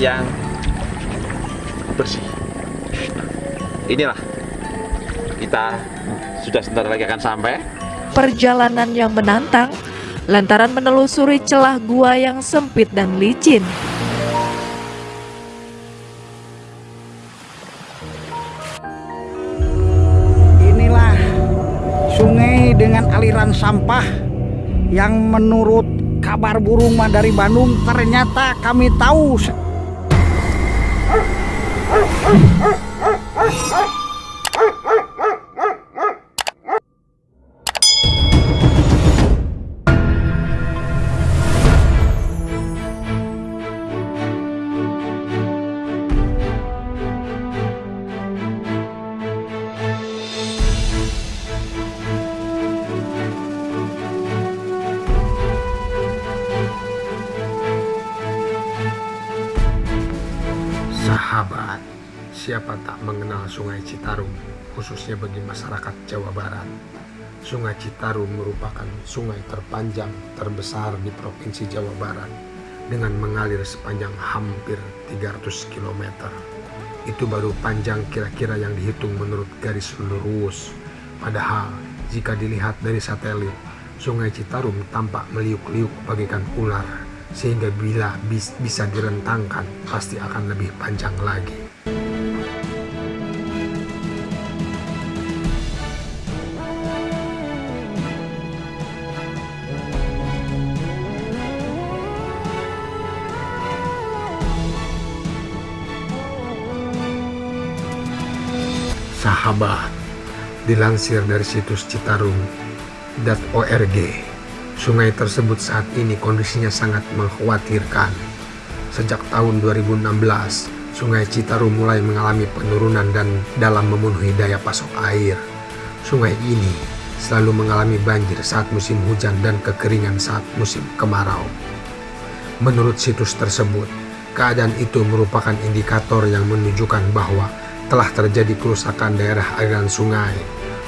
yang bersih. Inilah kita sudah sebentar lagi akan sampai. Perjalanan yang menantang lantaran menelusuri celah gua yang sempit dan licin. Inilah sungai dengan aliran sampah yang menurut kabar burung mah dari Bandung ternyata kami tahu Oh, oh, oh! Sungai Citarum, khususnya bagi masyarakat Jawa Barat. Sungai Citarum merupakan sungai terpanjang terbesar di Provinsi Jawa Barat dengan mengalir sepanjang hampir 300 km. Itu baru panjang kira-kira yang dihitung menurut garis lurus. Padahal, jika dilihat dari satelit, Sungai Citarum tampak meliuk-liuk bagaikan ular sehingga bila bis- bisa direntangkan pasti akan lebih panjang lagi. Sahabat, dilansir dari situs Citarum.org, sungai tersebut saat ini kondisinya sangat mengkhawatirkan. Sejak tahun 2016, Sungai Citarum mulai mengalami penurunan dan dalam memenuhi daya pasok air. Sungai ini selalu mengalami banjir saat musim hujan dan kekeringan saat musim kemarau. Menurut situs tersebut, keadaan itu merupakan indikator yang menunjukkan bahwa telah terjadi kerusakan daerah aliran sungai.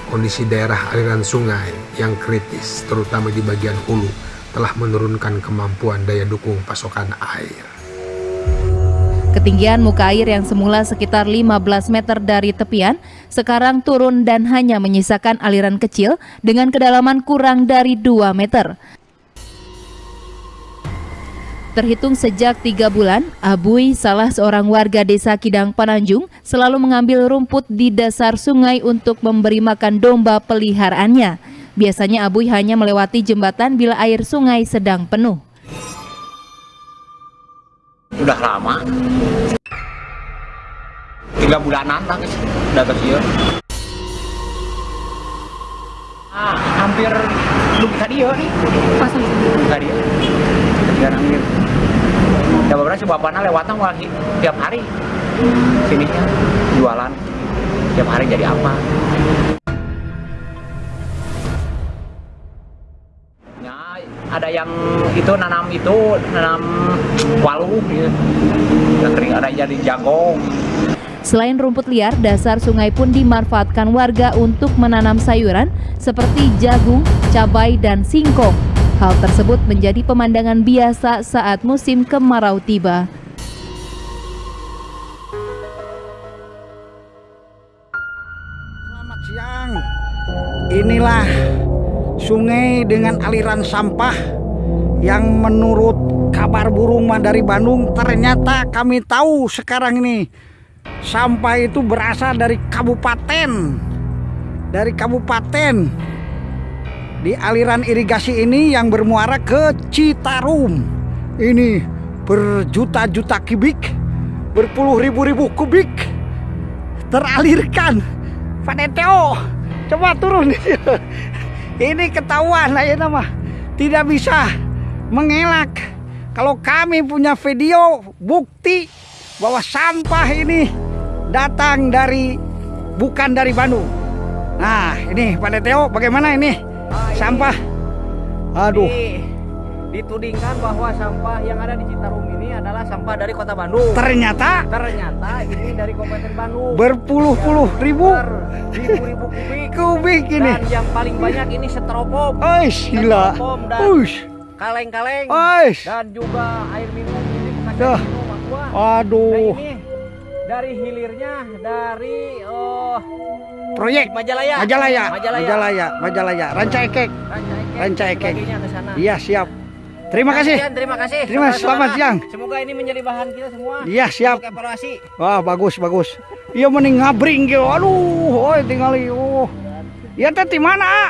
Kondisi daerah aliran sungai yang kritis, terutama di bagian hulu, telah menurunkan kemampuan daya dukung pasokan air. Ketinggian muka air yang semula sekitar 15 meter dari tepian, sekarang turun dan hanya menyisakan aliran kecil dengan kedalaman kurang dari 2 meter. Terhitung sejak tiga bulan, Abui, salah seorang warga desa Kidang Pananjung, selalu mengambil rumput di dasar sungai untuk memberi makan domba peliharaannya. Biasanya Abui hanya melewati jembatan bila air sungai sedang penuh. Udah lama. Tiga bulanan lah guys, udah kecil. Ah, hampir belum bisa dia nih. Masa bisa dia? Dia hampir. Ya beberapa sih bapaknya lewatnya malah hi- tiap hari. Sini jualan. Tiap hari jadi apa? Ya, ada yang itu nanam itu nanam walu gitu. Kering ada jadi jagung. Selain rumput liar, dasar sungai pun dimanfaatkan warga untuk menanam sayuran seperti jagung, cabai, dan singkong. Hal tersebut menjadi pemandangan biasa saat musim kemarau tiba. Selamat siang. Inilah sungai dengan aliran sampah yang menurut kabar burung dari Bandung ternyata kami tahu sekarang ini sampah itu berasal dari kabupaten dari kabupaten di aliran irigasi ini yang bermuara ke Citarum. Ini berjuta-juta kubik berpuluh ribu-ribu kubik teralirkan. Pak Neteo coba turun. Ini ketahuan aja nama. Tidak bisa mengelak. Kalau kami punya video bukti bahwa sampah ini datang dari bukan dari Bandung. Nah ini Pak Neteo bagaimana ini sampah aduh Di- ditudingkan bahwa sampah yang ada di Citarum ini adalah sampah dari kota Bandung. ternyata Ternyata ini dari Kabupaten Bandung. berpuluh-puluh ribu ribu-ribu kubik. kubik ini Dan yang paling banyak ini setropom, Oish, gila Setropom dan Uish, kaleng-kaleng oish. dan juga air minum ini bekas air minum semua. Aduh, Nah ini dari hilirnya dari oh proyek Majalaya. Majalaya, Majalaya. Majalaya, Majalaya, Ranca Ekek. Ranca Ekek. Iya siap. Terima kasih. Sekian, terima kasih. Terima kasih, selamat siang. Semoga ini menjadi bahan kita semua. Iya siap. Untuk evaluasi. Wah bagus bagus. Iya mending ngabring gitu. Aduh, oi tinggal oh. Ya teh di mana?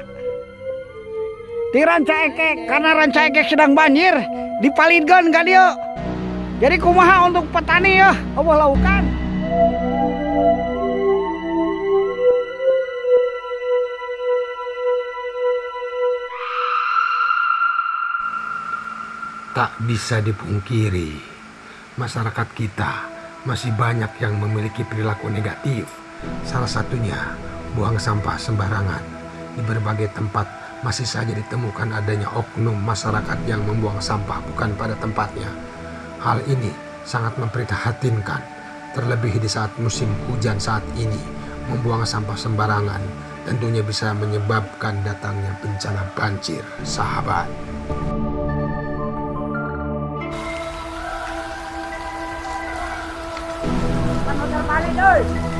Di Ranca Ekek karena Ranca Ekek sedang banjir di Palidgon gak dia. Jadi kumaha untuk petani ya Allah laukan. Tak bisa dipungkiri, masyarakat kita masih banyak yang memiliki perilaku negatif. Salah satunya buang sampah sembarangan. Di berbagai tempat masih saja ditemukan adanya oknum masyarakat yang membuang sampah bukan pada tempatnya. Hal ini sangat memprihatinkan, terlebih di saat musim hujan saat ini. Membuang sampah sembarangan tentunya bisa menyebabkan datangnya bencana banjir, sahabat. Go!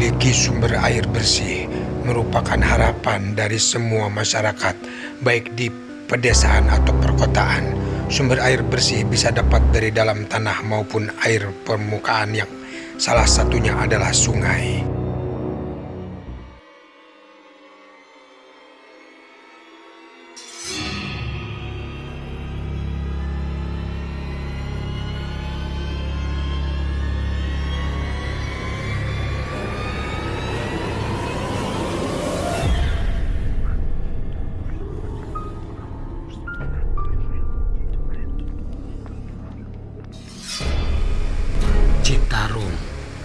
Memiliki sumber air bersih merupakan harapan dari semua masyarakat, baik di pedesaan atau perkotaan. Sumber air bersih bisa dapat dari dalam tanah maupun air permukaan yang salah satunya adalah sungai.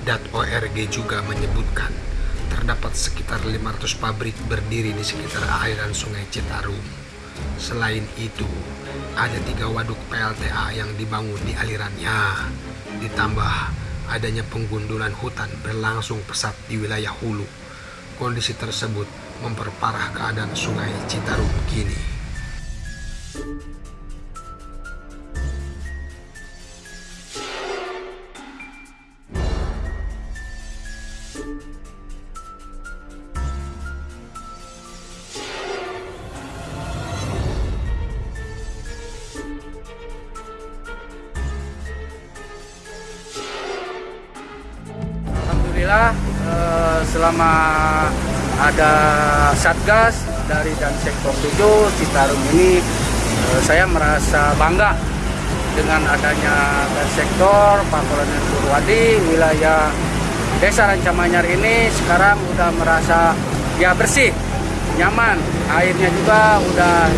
Citarum.org juga menyebutkan terdapat sekitar 500 pabrik berdiri di sekitar aliran sungai Citarum. Selain itu, ada tiga waduk PLTA yang dibangun di alirannya. Ditambah adanya penggundulan hutan berlangsung pesat di wilayah hulu. Kondisi tersebut memperparah keadaan sungai Citarum kini. Alhamdulillah eh, selama ada Satgas dari dan sektor 7 Citarum ini eh, saya merasa bangga dengan adanya dan sektor Pak Kolonel Purwadi wilayah Desa Rancamanyar ini sekarang udah merasa ya bersih, nyaman. Airnya juga udah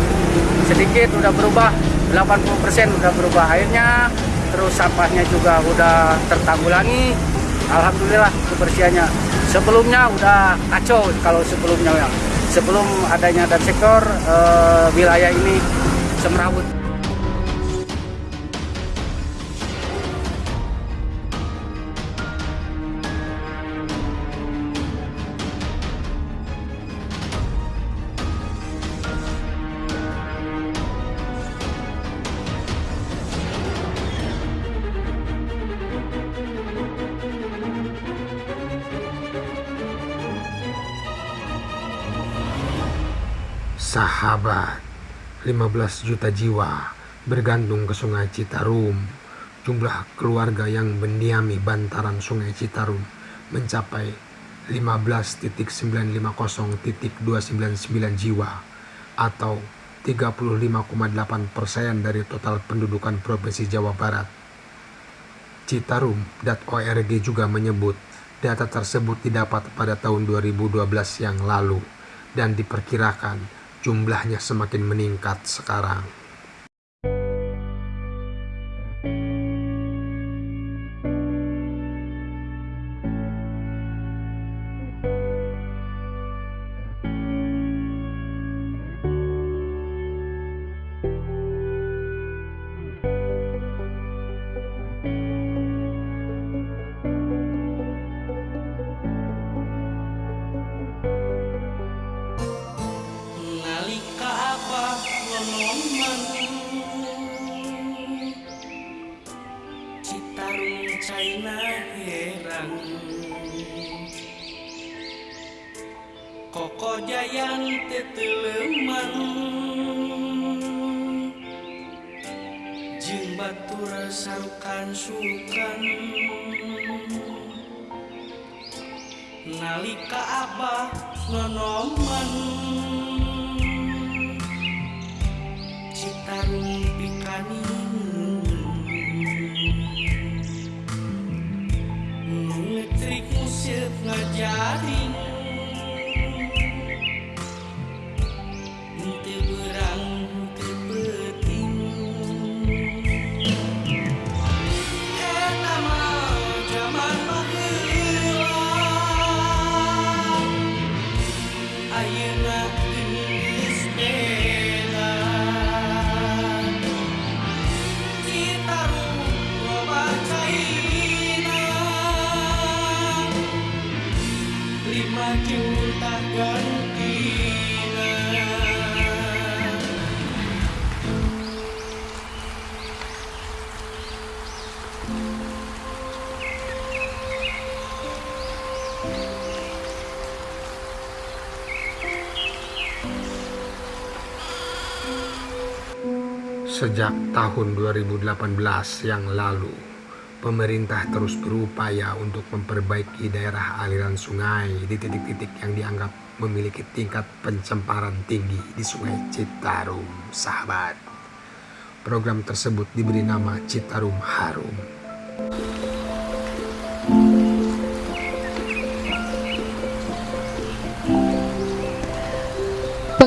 sedikit udah berubah 80% udah berubah airnya, terus sampahnya juga udah tertanggulangi. Alhamdulillah kebersihannya. Sebelumnya udah kacau kalau sebelumnya ya. Sebelum adanya dan sektor eh, wilayah ini semrawut. Sahabat, 15 juta jiwa bergantung ke Sungai Citarum. Jumlah keluarga yang mendiami bantaran Sungai Citarum mencapai 15.950.299 jiwa atau 35,8 persen dari total pendudukan Provinsi Jawa Barat. Citarum.org juga menyebut data tersebut didapat pada tahun 2012 yang lalu dan diperkirakan jumlahnya semakin meningkat sekarang. China herang Koko jayan teteleman Jeng batur sarukan sukan. Nalika abah nonoman Citarum Sejak tahun 2018 yang lalu, pemerintah terus berupaya untuk memperbaiki daerah aliran sungai di titik-titik yang dianggap memiliki tingkat pencemaran tinggi di Sungai Citarum, sahabat. Program tersebut diberi nama Citarum Harum.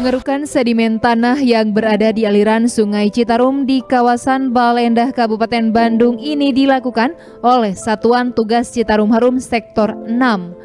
Pengerukan sedimen tanah yang berada di aliran Sungai Citarum di kawasan Balendah Kabupaten Bandung ini dilakukan oleh Satuan Tugas Citarum Harum Sektor 6.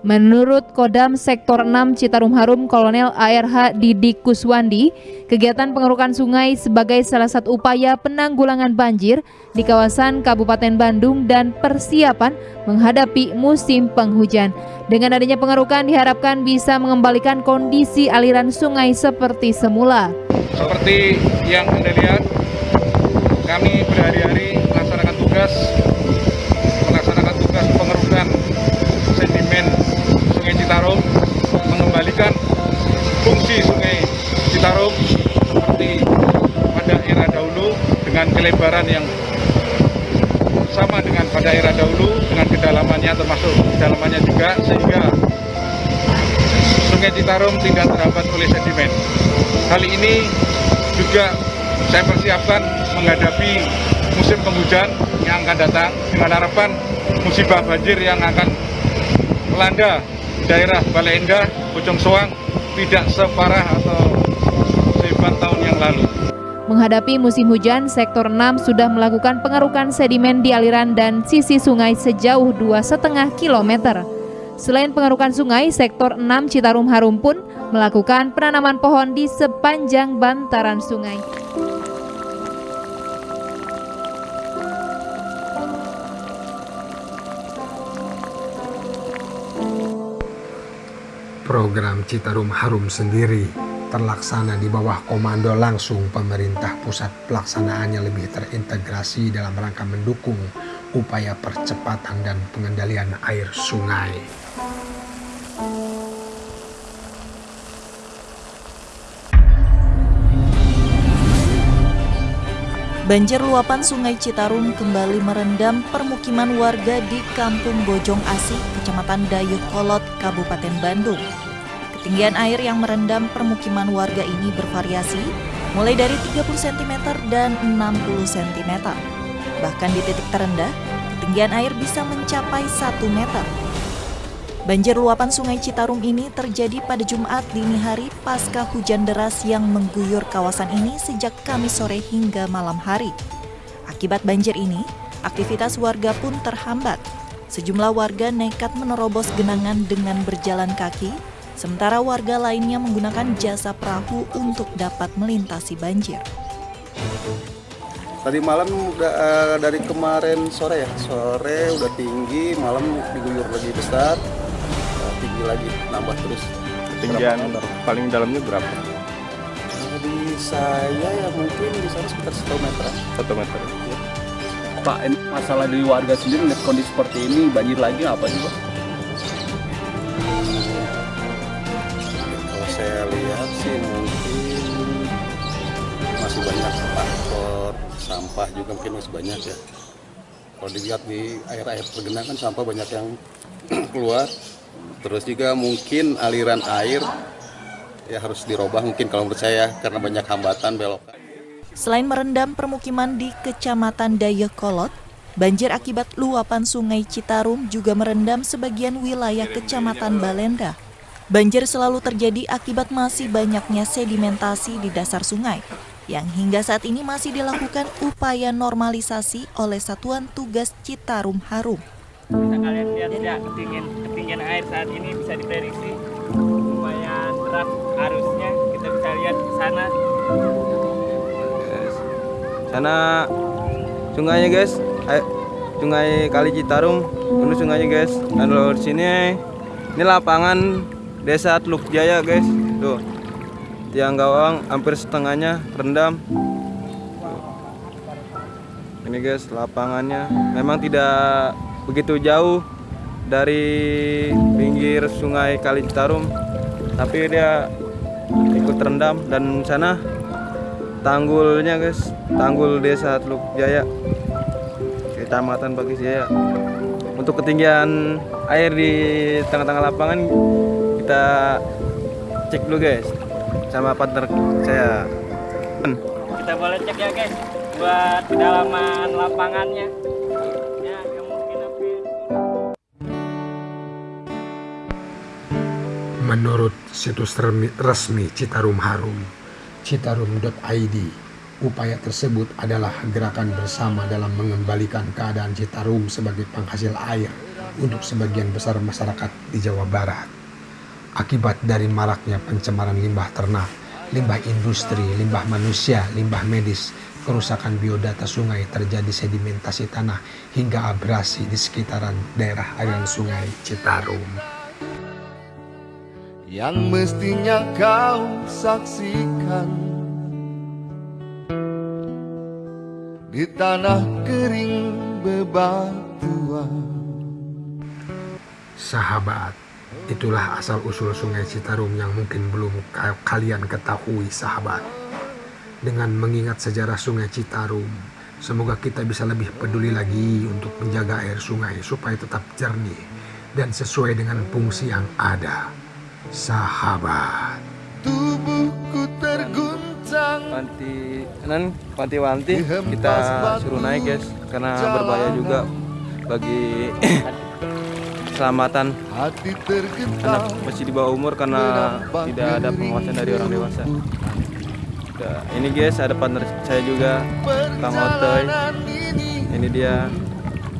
Menurut Kodam Sektor 6 Citarum Harum Kolonel ARH Didik Kuswandi, kegiatan pengerukan sungai sebagai salah satu upaya penanggulangan banjir di kawasan Kabupaten Bandung dan persiapan menghadapi musim penghujan. Dengan adanya pengerukan diharapkan bisa mengembalikan kondisi aliran sungai seperti semula. Seperti yang Anda lihat, kami berhari-hari melaksanakan tugas kelebaran yang sama dengan pada era dahulu dengan kedalamannya termasuk kedalamannya juga sehingga Sungai Citarum tidak terhambat oleh sedimen. Kali ini juga saya persiapkan menghadapi musim penghujan yang akan datang dengan harapan musibah banjir yang akan melanda daerah Bale Endah, Bojong Soang tidak separah atau sehebat tahun yang lalu. Menghadapi musim hujan, Sektor 6 sudah melakukan pengerukan sedimen di aliran dan sisi sungai sejauh 2,5 km. Selain pengerukan sungai, Sektor 6 Citarum Harum pun melakukan penanaman pohon di sepanjang bantaran sungai. Program Citarum Harum sendiri terlaksana di bawah komando langsung pemerintah pusat pelaksanaannya lebih terintegrasi dalam rangka mendukung upaya percepatan dan pengendalian air sungai. Banjir luapan sungai Citarum kembali merendam permukiman warga di Kampung Bojong Asih, Kecamatan Dayuh Kolot, Kabupaten Bandung. Ketinggian air yang merendam permukiman warga ini bervariasi, mulai dari 30 cm dan 60 cm. Bahkan di titik terendah, ketinggian air bisa mencapai 1 meter. Banjir luapan Sungai Citarum ini terjadi pada Jumat dini hari pasca hujan deras yang mengguyur kawasan ini sejak Kamis sore hingga malam hari. Akibat banjir ini, aktivitas warga pun terhambat. Sejumlah warga nekat menerobos genangan dengan berjalan kaki, sementara warga lainnya menggunakan jasa perahu untuk dapat melintasi banjir. Tadi malam udah eh, dari kemarin sore ya, sore udah tinggi, malam diguyur lagi besar, eh, tinggi lagi, nambah terus. Ketinggian paling dalamnya berapa? Di saya ya mungkin di sana sekitar 1 meter. Satu meter. Pak, ini masalah dari warga sendiri kondisi seperti ini, banjir lagi apa sih Pak? Sih mungkin masih banyak faktor sampah juga mungkin masih banyak ya. Kalau dilihat di air-air tergenang kan sampah banyak yang keluar. Terus juga mungkin aliran air ya harus dirubah mungkin kalau menurut saya karena banyak hambatan belokan. Selain merendam permukiman di Kecamatan Dayakolot, banjir akibat luapan Sungai Citarum juga merendam sebagian wilayah Kecamatan Balenda. Banjir selalu terjadi akibat masih banyaknya sedimentasi di dasar sungai, yang hingga saat ini masih dilakukan upaya normalisasi oleh Satuan Tugas Citarum Harum. Bisa kalian lihat ya ketinggian ketinggian air saat ini bisa diprediksi lumayan deras arusnya. Kita bisa lihat ke sana. Sana sungainya guys, air, sungai Kali Citarum, ini sungainya guys. Dan di sini ini lapangan Desa Teluk Jaya guys. Tuh. Tiang gawang hampir setengahnya rendam. Ini guys lapangannya memang tidak begitu jauh dari pinggir sungai Kali Citarum tapi dia ikut terendam dan sana tanggulnya guys tanggul desa Teluk Jaya kecamatan Bagis Jaya untuk ketinggian air di tengah-tengah lapangan kita cek dulu guys sama partner saya Kita boleh cek ya guys buat kedalaman lapangannya. Ya, Menurut situs resmi Citarum Harum, citarum.id, upaya tersebut adalah gerakan bersama dalam mengembalikan keadaan Citarum sebagai penghasil air untuk sebagian besar masyarakat di Jawa Barat. Akibat dari maraknya pencemaran limbah ternak, limbah industri, limbah manusia, limbah medis, kerusakan biodata sungai terjadi sedimentasi tanah hingga abrasi di sekitaran daerah aliran sungai Citarum. yang mestinya kau saksikan di tanah kering bebatuan. Sahabat, itulah asal-usul sungai Citarum yang mungkin belum ka- kalian ketahui sahabat. Dengan mengingat sejarah sungai Citarum, semoga kita bisa lebih peduli lagi untuk menjaga air sungai supaya tetap jernih dan sesuai dengan fungsi yang ada. Sahabat. Tubuhku terguncang Panti nan panti-wanti kita suruh naik guys karena berbahaya juga bagi keselamatan hati anak masih di bawah umur karena tidak ada pengawasan dari orang dewasa. Udah, ini guys ada partner saya juga Kang Otoy. ini Ini dia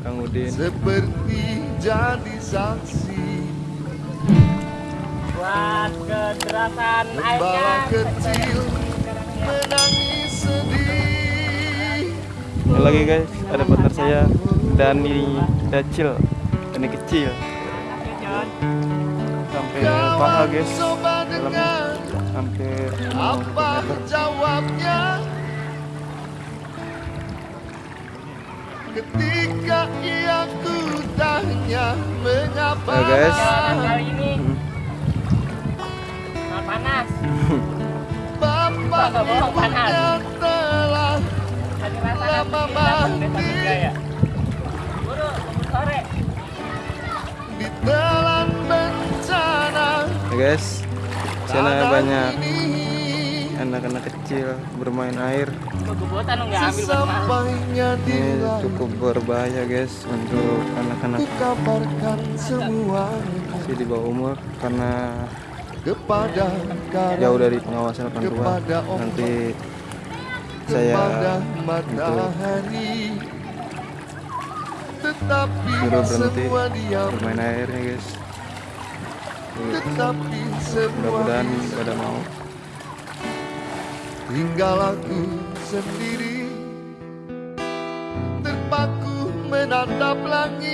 Kang Udin. seperti jadi saksi buat kederasan Gembala airnya. kecil menangis sedih Ini lagi guys ada partner saya Dani kecil Dani kecil sampai paha guys. Hampir apa jawabnya? Ketika ia ku tanya mengapa Ayo, guys. Kali ini. Sangat panas. bapak ibunya telah lama mati Ditelan bencana Ya guys, sana banyak. Anak-anak kecil bermain air. Ini cukup berbahaya guys untuk anak-anak. Masih di bawah umur karena kepada jauh dari pengawasan orang tua. Nanti saya untuk matahari. Tetapi suruh berhenti semua diam. bermain airnya guys. Mudah-mudahan pada mau. Tinggal aku sendiri Terpaku menatap langit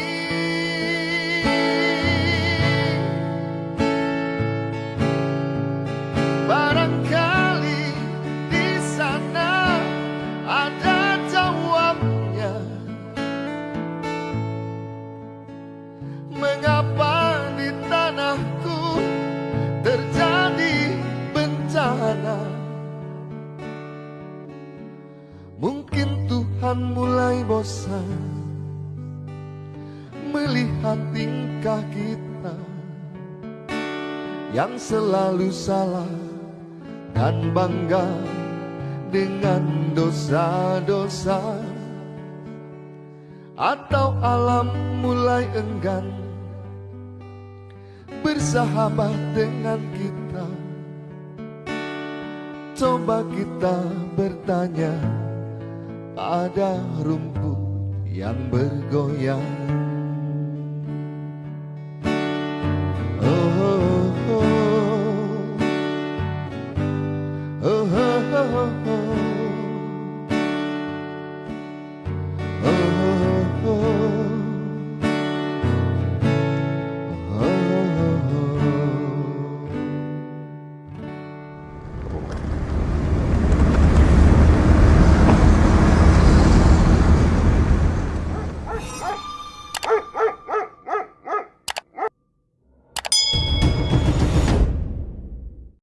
selalu salah Dan bangga dengan dosa-dosa Atau alam mulai enggan Bersahabat dengan kita Coba kita bertanya pada rumput yang bergoyang.